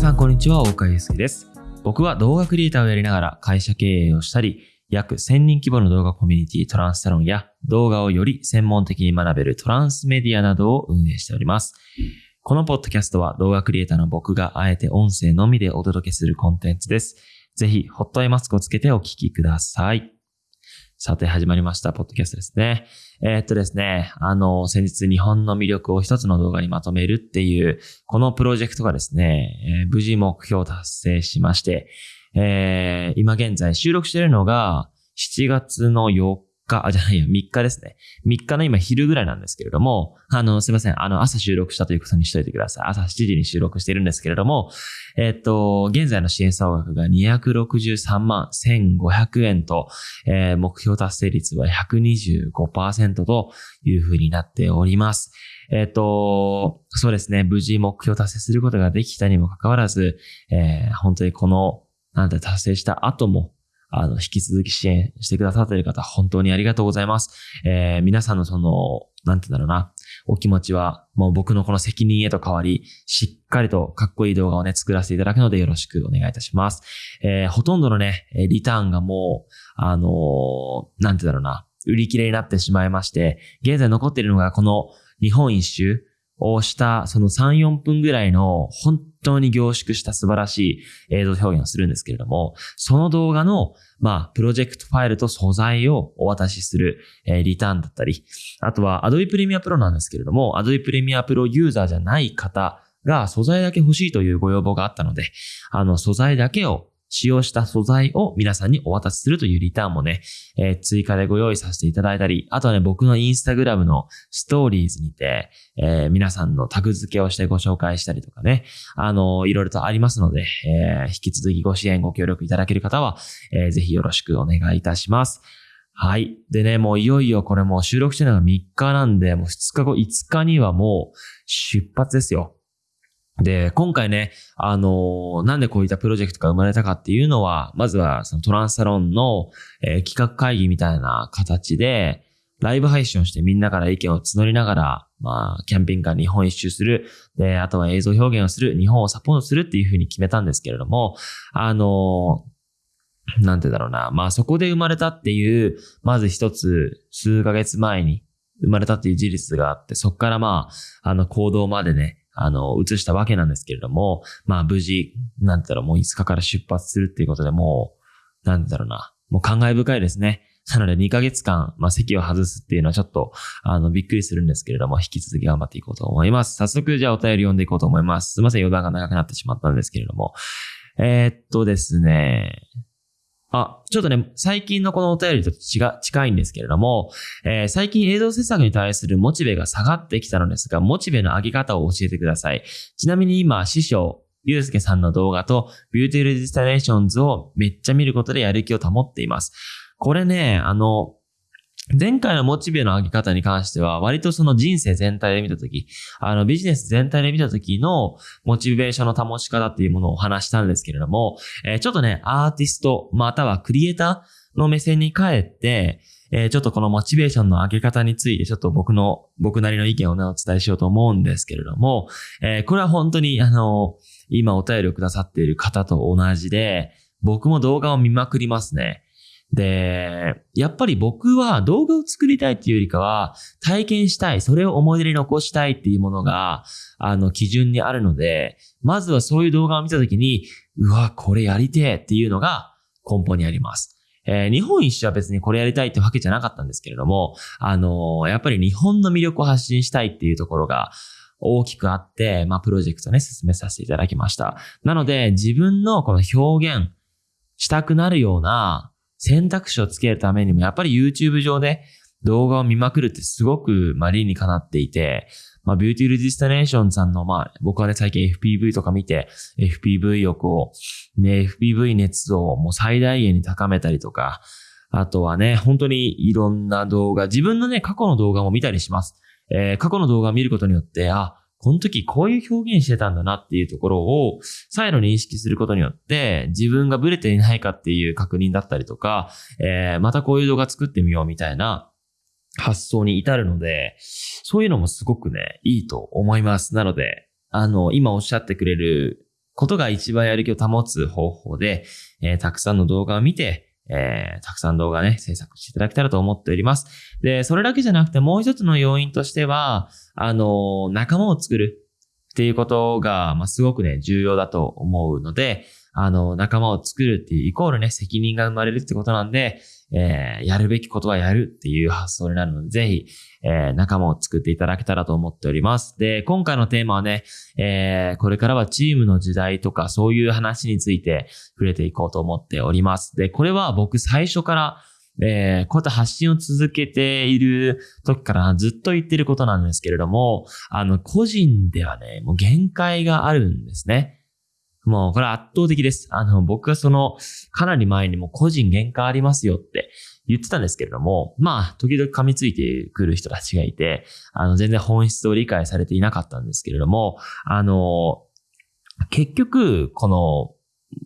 さんこんにちは、大川祐介です。僕は動画クリエイターをやりながら会社経営をしたり、約1000人規模の動画コミュニティトランスサロンや動画をより専門的に学べるトランスメディアなどを運営しております。このポッドキャストは動画クリエイターの僕があえて音声のみでお届けするコンテンツです。ぜひ、ホットアイマスクをつけてお聞きください。さて、始まりました、ポッドキャストですね。えーっとですね、あの、先日日本の魅力を一つの動画にまとめるっていう、このプロジェクトがですね、えー無事目標を達成しまして、えー今現在収録しているのが7月の4日、あ、じゃないや、3日ですね。3日の今昼ぐらいなんですけれども、あの、すいません。あの、朝収録したということにしといてください。朝7時に収録しているんですけれども、えっと、現在の支援総額が263万1500円と、えー目標達成率は125%というふうになっております。えっ、と、そうですね、無事目標達成することができたにもかかわらず、えー本当にこの、なんて達成した後も、あの、引き続き支援してくださっている方、本当にありがとうございます。えー皆さんのその、なんて言うんだろうな、お気持ちは、もう僕のこの責任へと変わり、しっかりとかっこいい動画をね、作らせていただくのでよろしくお願いいたします。えーほとんどのね、リターンがもう、あのーなんて言うんだろうな、売り切れになってしまいまして、現在残っているのがこの日本一周をしたその3、4分ぐらいの本当に凝縮した素晴らしい映像表現をするんですけれども、その動画の、まあ、プロジェクトファイルと素材をお渡しする、えリターンだったり、あとは Adobe Premiere Pro なんですけれども、Adobe Premiere Pro ユーザーじゃない方が素材だけ欲しいというご要望があったので、あの素材だけを使用した素材を皆さんにお渡しするというリターンもね、えー追加でご用意させていただいたり、あとはね、僕のインスタグラムのストーリーズにて、えー皆さんのタグ付けをしてご紹介したりとかね、あのいろいろとありますので、えー引き続きご支援、ご協力いただける方は、えーぜひよろしくお願いいたします。はい。でね、もういよいよこれもう収録してるのが3日なんで、もう2日後、5日にはもう出発ですよ。で、今回ね、あのーなんでこういったプロジェクトが生まれたかっていうのは、まずはそのトランスサロンの、えー企画会議みたいな形で、ライブ配信をしてみんなから意見を募りながら、まあ、キャンピングカー日本一周する。で、あとは映像表現をする。日本をサポートするっていうふうに決めたんですけれども、あのーなんてだろうな。まあそこで生まれたっていう、まず一つ、数ヶ月前に生まれたっていう事実があって、そこからまあ、あの行動までね、あの、移したわけなんですけれども、まあ無事、なんだろう、もう5日から出発するっていうことでもう、なんだろうな、もう感慨深いですね。なので2ヶ月間、まあ席を外すっていうのはちょっと、あの、びっくりするんですけれども、引き続き頑張っていこうと思います。早速、じゃあお便り読んでいこうと思います。すいません、余談が長くなってしまったんですけれども。えーっとですね、あ、ちょっとね、最近のこのお便りと違近いんですけれども、えー最近映像制作に対するモチベが下がってきたのですが、モチベの上げ方を教えてください。ちなみに今、師匠、ゆうすけさんの動画と、 Beautiful Destinations をめっちゃ見ることでやる気を保っています。これね、あの、前回のモチベの上げ方に関しては、割とその人生全体で見たとき、あのビジネス全体で見たときのモチベーションの保ち方っていうものをお話したんですけれども、えーちょっとね、アーティスト、またはクリエイターの目線に変えて、えーちょっとこのモチベーションの上げ方について、ちょっと僕の、僕なりの意見をね、お伝えしようと思うんですけれども、えーこれは本当に、あの、今お便りをくださっている方と同じで、僕も動画を見まくりますね。で、やっぱり僕は動画を作りたいっていうよりかは、体験したい、それを思い出に残したいっていうものが、あの、基準にあるので、まずはそういう動画を見たときに、うわ、これやりてえっていうのが根本にあります。えー日本一周は別にこれやりたいってわけじゃなかったんですけれども、あのーやっぱり日本の魅力を発信したいっていうところが大きくあって、まあ、プロジェクトね、進めさせていただきました。なので、自分のこの表現したくなるような選択肢をつけるためにも、やっぱり YouTube 上で動画を見まくるってすごく、まあ、理にかなっていて、まあ、 Beautiful Destination さんの、まあ、僕はね、最近 FPV とか見て、FPV を、ね、FPV 熱をもう最大限に高めたりとか、あとはね、本当にいろんな動画、自分のね、過去の動画も見たりします。えー過去の動画を見ることによって、あ、この時こういう表現してたんだなっていうところを再度認識することによって自分がブレていないかっていう確認だったりとか、えーまたこういう動画作ってみようみたいな発想に至るので、そういうのもすごくね、いいと思います。なので、あの、今おっしゃってくれることが一番やる気を保つ方法で、えー、たくさんの動画を見て、えー、たくさん動画ね、制作していただけたらと思っております。で、それだけじゃなくてもう一つの要因としては、あの、仲間を作るっていうことが、まあ、すごくね、重要だと思うので、あの、仲間を作るっていうイコールね、責任が生まれるってことなんで、えー、やるべきことはやるっていう発想になるので、ぜひ、えー、仲間を作っていただけたらと思っております。で、今回のテーマはね、えー、これからはチームの時代とかそういう話について触れていこうと思っております。で、これは僕最初から、えー、こうやって発信を続けている時からずっと言ってることなんですけれども、あの、個人ではね、もう限界があるんですね。もうこれ圧倒的です。あの、僕はその、かなり前にも個人限界ありますよって言ってたんですけれども、まあ、時々噛みついてくる人たちがいて、あの、全然本質を理解されていなかったんですけれども、あの、結局、この、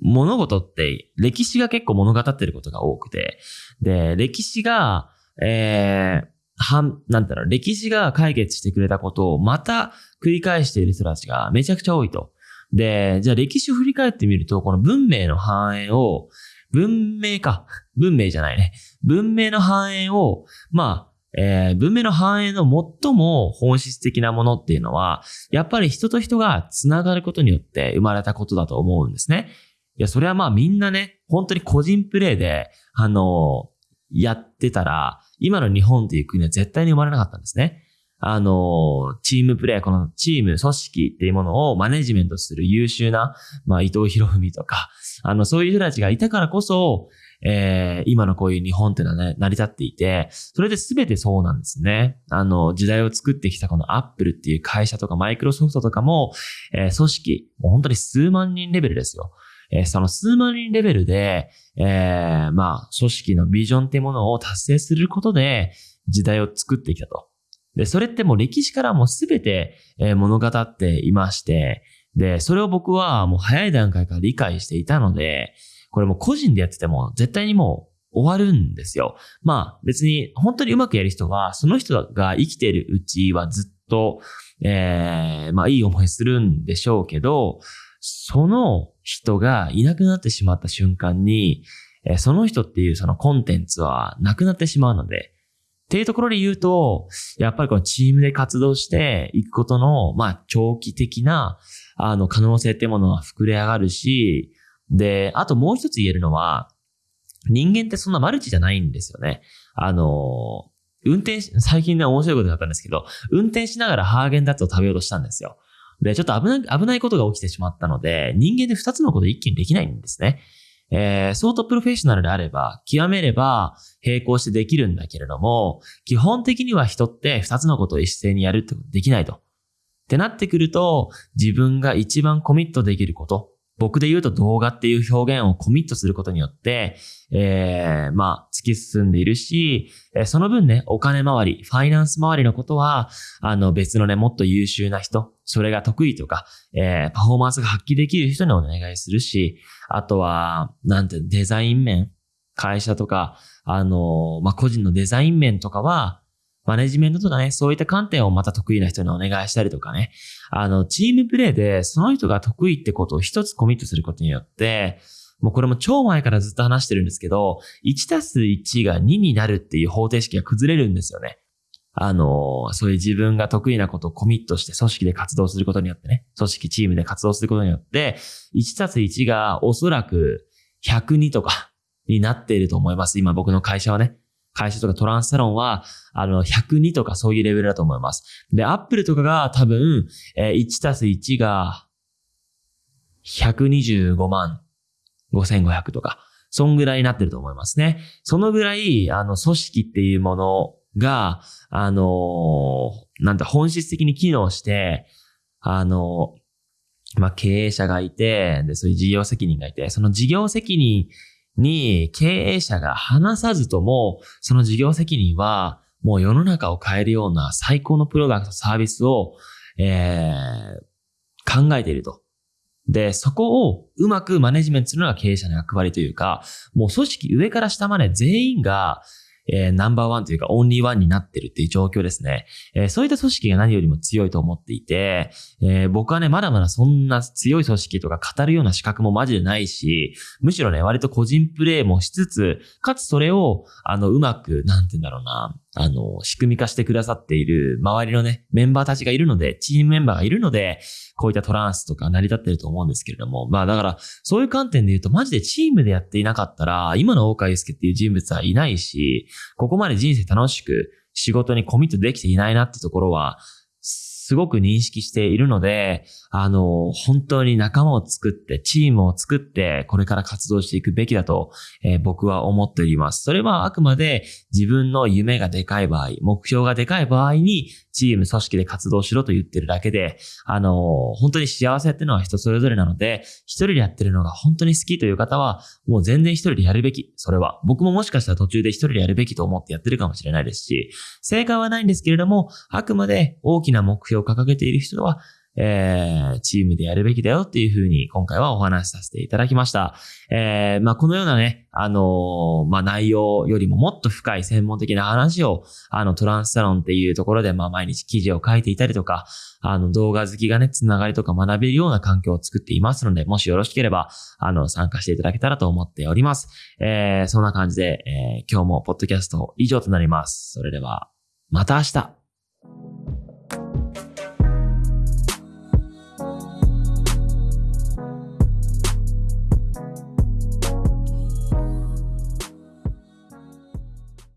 物事って歴史が結構物語ってることが多くて、で、歴史が、えー、はん、なんだろう、歴史が解決してくれたことをまた繰り返している人たちがめちゃくちゃ多いと。で、じゃあ歴史を振り返ってみると、この文明の繁栄を、文明か。文明じゃないね。文明の繁栄を、まあ、えー、文明の繁栄の最も本質的なものっていうのは、やっぱり人と人が繋がることによって生まれたことだと思うんですね。いや、それはまあみんなね、本当に個人プレイで、あのー、やってたら、今の日本っていう国は絶対に生まれなかったんですね。あの、チームプレイ、このチーム、組織っていうものをマネジメントする優秀な、まあ、伊藤博文とか、あの、そういう人たちがいたからこそ、えー、今のこういう日本っていうのはね、成り立っていて、それで全てそうなんですね。あの、時代を作ってきたこのアップルっていう会社とかマイクロソフトとかも、えー、組織、もう本当に数万人レベルですよ。えー、その数万人レベルで、えー、まあ、組織のビジョンっていうものを達成することで、時代を作ってきたと。で、それってもう歴史からもすべて、え物語っていまして、で、それを僕はもう早い段階から理解していたので、これも個人でやってても絶対にもう終わるんですよ。まあ別に本当にうまくやる人は、その人が生きているうちはずっと、えー、まあいい思いするんでしょうけど、その人がいなくなってしまった瞬間に、その人っていうそのコンテンツはなくなってしまうので、っていうところで言うと、やっぱりこのチームで活動していくことの、まあ、長期的な、あの、可能性ってものは膨れ上がるし、で、あともう一つ言えるのは、人間ってそんなマルチじゃないんですよね。あの、運転し、最近ね、面白いことがあったんですけど、運転しながらハーゲンダッツを食べようとしたんですよ。で、ちょっと危ない、危ないことが起きてしまったので、人間で二つのこと一気にできないんですね。えー、相当プロフェッショナルであれば、極めれば並行してできるんだけれども、基本的には人って二つのことを一斉にやるってことできないと。ってなってくると、自分が一番コミットできること、僕で言うと動画っていう表現をコミットすることによって、えー、まあ、突き進んでいるし、えその分ね、お金回り、ファイナンス回りのことは、あの、別のね、もっと優秀な人、それが得意とか、えー、パフォーマンスが発揮できる人にお願いするし、あとは、なんて、デザイン面、会社とか、あの、まあ、個人のデザイン面とかは、マネジメントとかね、そういった観点をまた得意な人にお願いしたりとかね。あの、チームプレイでその人が得意ってことを一つコミットすることによって、もうこれも超前からずっと話してるんですけど、1たす1が2になるっていう方程式が崩れるんですよね。あの、そういう自分が得意なことをコミットして組織で活動することによってね、組織チームで活動することによって、1たす1がおそらく102とかになっていると思います。今僕の会社はね。会社とかトランスサロンは、あの、102とかそういうレベルだと思います。で、アップルとかが多分、えー、1たす1が、125万5500とか、そんぐらいになってると思いますね。そのぐらい、あの、組織っていうものが、あのー、なんだ、本質的に機能して、あのー、まあ、経営者がいて、で、そういう事業責任がいて、その事業責任に経営者が話さずとも、その事業責任はもう世の中を変えるような最高のプロダクトサービスを、えー、考えていると。で、そこをうまくマネジメントするのが経営者の役割というか、もう組織上から下まで全員が、えー、ナンバーワンというかオンリーワンになってるっていう状況ですね。えー、そういった組織が何よりも強いと思っていて、えー、僕はね、まだまだそんな強い組織とか語るような資格もマジでないし、むしろね、割と個人プレイもしつつ、かつそれを、あの、うまく、なんて言うんだろうな、あの、仕組み化してくださっている周りのね、メンバーたちがいるので、チームメンバーがいるので、こういったトランスとか成り立ってると思うんですけれども、まあだから、そういう観点で言うと、マジでチームでやっていなかったら、今の大川祐介っていう人物はいないし、ここまで人生楽しく仕事にコミットできていないなってところは、すごく認識しているので、あの、本当に仲間を作って、チームを作って、これから活動していくべきだと、えー、僕は思っております。それはあくまで自分の夢がでかい場合、目標がでかい場合に、チーム、組織で活動しろと言ってるだけで、あの、本当に幸せっていうのは人それぞれなので、一人でやってるのが本当に好きという方は、もう全然一人でやるべき。それは。僕ももしかしたら途中で一人でやるべきと思ってやってるかもしれないですし、正解はないんですけれども、あくまで大きな目標を掲げている人は、えー、チームでやるべきだよっていうふうに今回はお話しさせていただきました。えー、まあ、このようなね、あのー、まあ、内容よりももっと深い専門的な話を、あの、トランスサロンっていうところで、まあ、毎日記事を書いていたりとか、あの、動画好きがね、つながりとか学べるような環境を作っていますので、もしよろしければ、あの、参加していただけたらと思っております。えー、そんな感じで、えー、今日もポッドキャスト以上となります。それでは、また明日